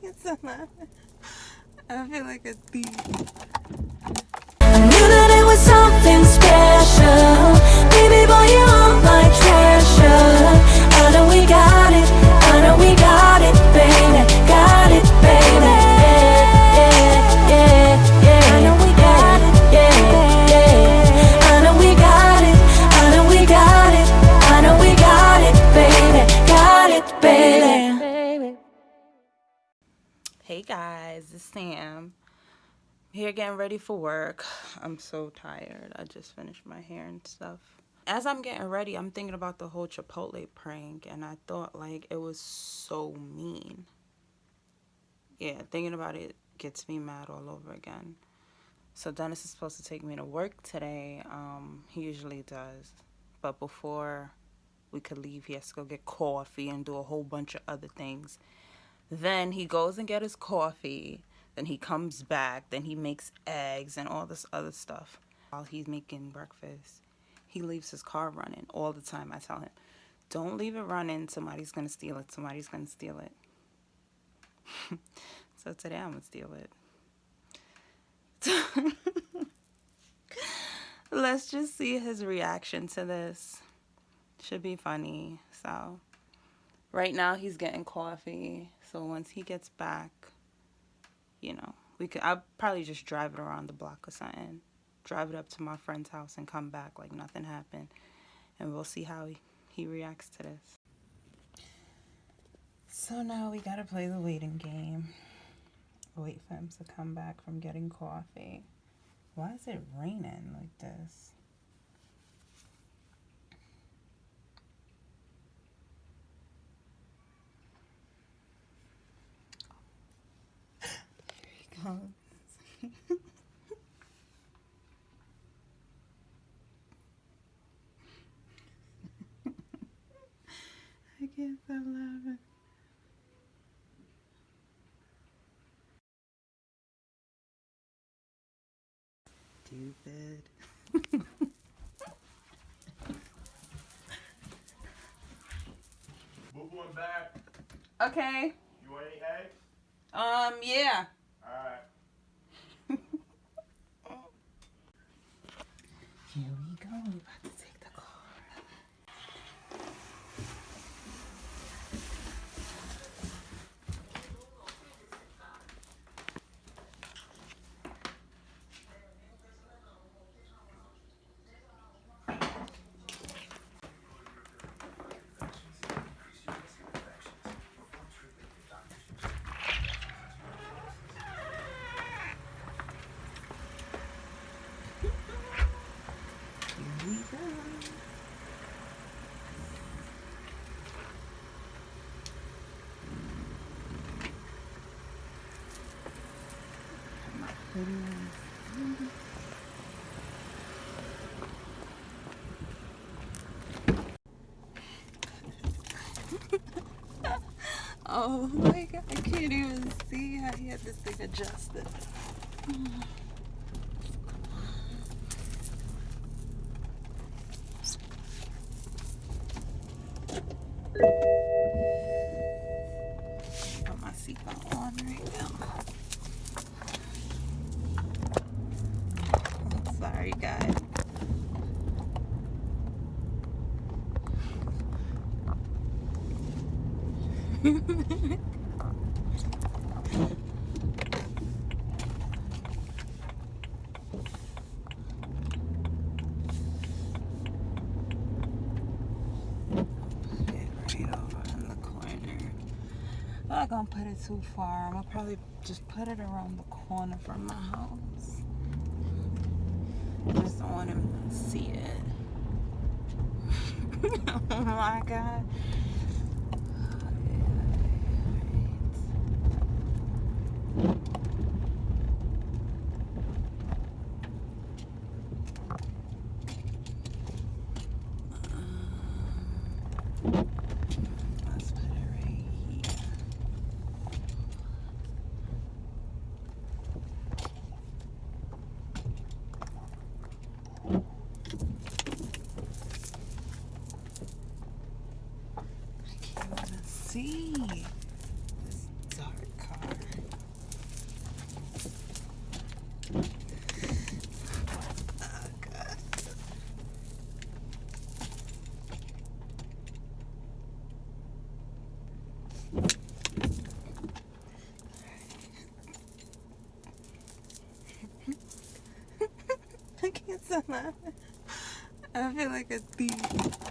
can't stop laughing. I feel like a thief. Sam. Here getting ready for work. I'm so tired. I just finished my hair and stuff. As I'm getting ready, I'm thinking about the whole Chipotle prank and I thought like it was so mean. Yeah, thinking about it gets me mad all over again. So Dennis is supposed to take me to work today. Um, he usually does. But before we could leave, he has to go get coffee and do a whole bunch of other things. Then he goes and get his coffee. Then he comes back. Then he makes eggs and all this other stuff. While he's making breakfast, he leaves his car running all the time. I tell him, don't leave it running. Somebody's going to steal it. Somebody's going to steal it. so today I'm going to steal it. Let's just see his reaction to this. Should be funny. So, right now he's getting coffee. So once he gets back, you know, we could. I'll probably just drive it around the block or something. Drive it up to my friend's house and come back like nothing happened, and we'll see how he, he reacts to this. So now we gotta play the waiting game. Wait for him to come back from getting coffee. Why is it raining like this? Here he goes. I can't stop laughing. Stupid. Move one back. Okay. You want any eggs? Um. Yeah. Here we go. We about to take the car. Here we go. My goodness. Oh my god, I can't even see how he had this thing adjusted. Put my seatbelt on right now. Sorry, guys. Put it right over in the corner. I'm not gonna put it too far. I'm gonna probably just put it around the corner from my house. Just don't want him to see it. oh my god. Let's put it right here. I can't even see this dark car. I feel like a thief.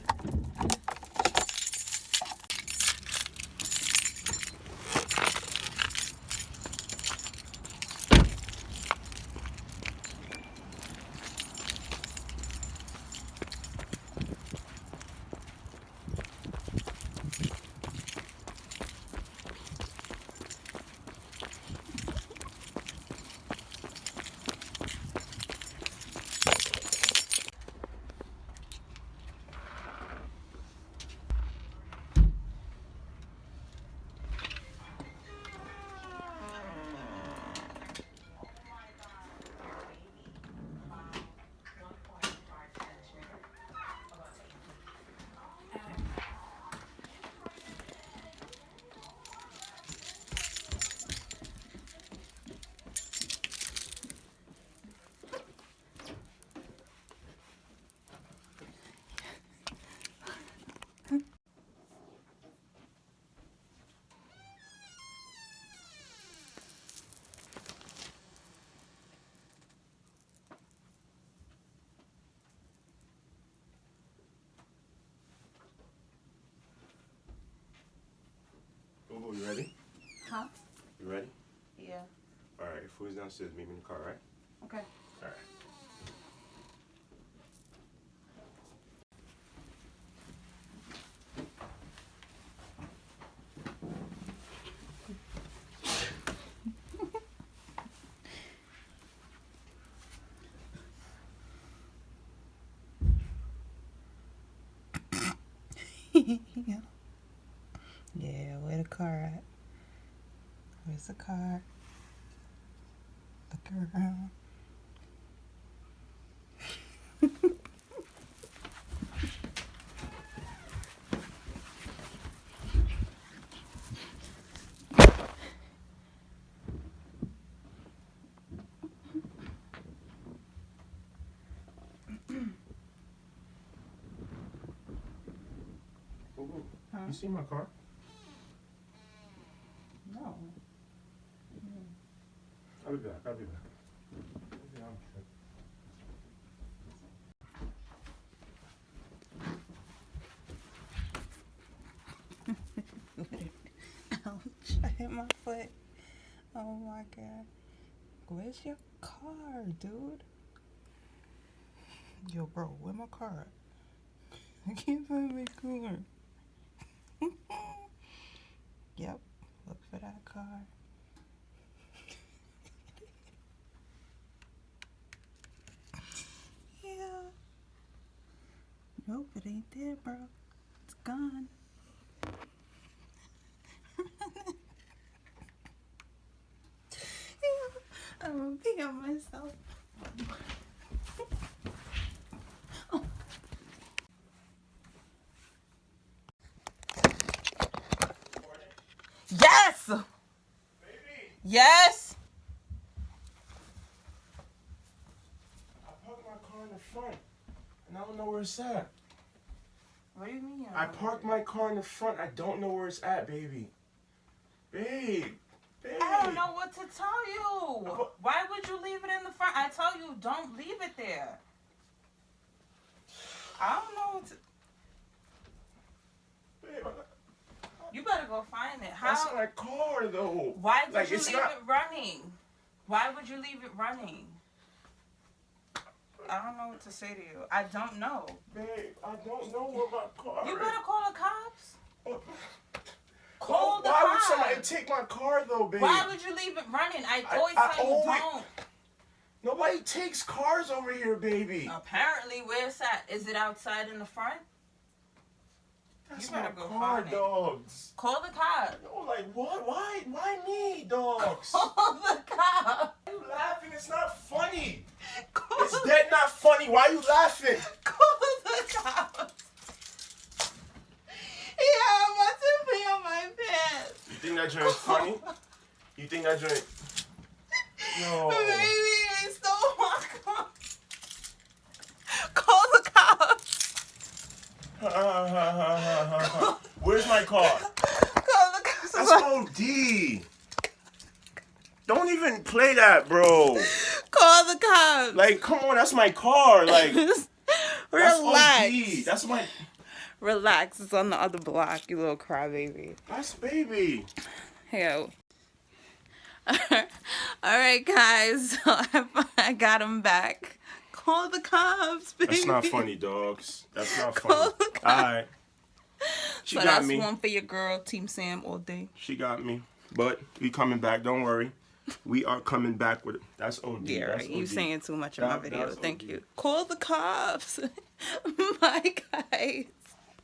Boo you ready? Huh? You ready? Yeah. Alright, food's downstairs. Meet me in the car, right? Okay. Alright. yeah. Yeah, where the car at? Where's the car? Look around. Boo boo. You see my car? No. I'll be Ouch, I hit my foot. Oh my god. Where's your car, dude? Yo, bro, where my car? I can't find my car. yep, look for that car. yeah. Nope, it ain't there, bro. It's gone. I'm gonna pee on myself. Yes! Baby! Yes! I parked my car in the front. And I don't know where it's at. What do you mean? I parked my car in the front. I don't know where it's at, baby. Babe. Babe. I don't know what to tell you. But- Why would you leave it in the front? I tell you, don't leave it there. I don't know what to. Babe, I- You better go find it. that's How? my car, though. Why did Like, you it's leave not- it running? Why would you leave it running? I don't know what to say to you. I don't know. Babe, I don't know where my car You better call the cops. Oh, Call the cops. Why would somebody take my car, though, babe? Why would you leave it running? I always I tell you always- don't. Nobody takes cars over here, baby. Apparently, where's that? Is it outside in the front? That's you better go car, find it. Call the cops. No, like what? Why? Why me, dogs? Call the cops. Why you laughing? It's not funny. Call, It's dead not funny. Why are you laughing? call the cops. Yeah, I'm about to pee on my pants. You think that joint's funny? You think that joint? No. Baby, they stole my car. Call the cops. My car? Call the cops. That's OD. Don't even play that, bro. Call the cops. Like, come on, that's my car. Like, that's Relax. OD. That's my Relax. It's on the other block, you little crybaby. that's baby. Yo. All right, guys. So I, I got him back. Call the cops, baby. That's not funny, dogs. That's not Call funny. the cops. All right. She So got that's me. one for your girl, Team Sam, all day. She got me. But we coming back. Don't worry. We are coming back with it. That's OD. Yeah, That's right. You saying too much in my video. Thank OD. you. Call the cops. my guys.